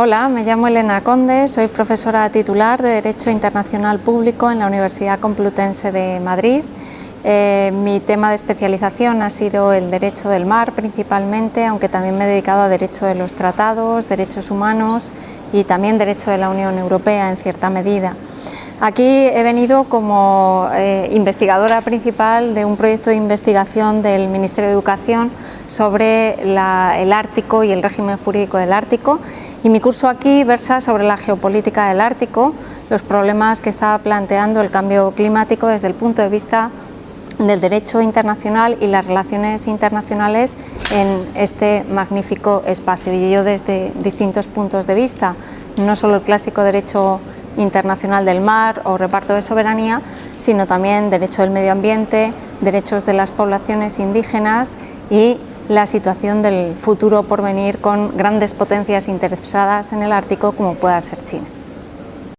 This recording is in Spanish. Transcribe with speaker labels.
Speaker 1: Hola, me llamo Elena Conde, soy profesora titular de Derecho Internacional Público en la Universidad Complutense de Madrid. Eh, mi tema de especialización ha sido el derecho del mar principalmente, aunque también me he dedicado a derecho de los tratados, derechos humanos y también derecho de la Unión Europea en cierta medida. Aquí he venido como eh, investigadora principal de un proyecto de investigación del Ministerio de Educación sobre el Ártico y el régimen jurídico del Ártico y mi curso aquí versa sobre la geopolítica del Ártico, los problemas que estaba planteando el cambio climático desde el punto de vista del derecho internacional y las relaciones internacionales en este magnífico espacio. Y yo desde distintos puntos de vista, no solo el clásico derecho internacional del mar o reparto de soberanía, sino también derecho del medio ambiente, derechos de las poblaciones indígenas y la situación del futuro por venir con grandes potencias interesadas en el Ártico como pueda ser China.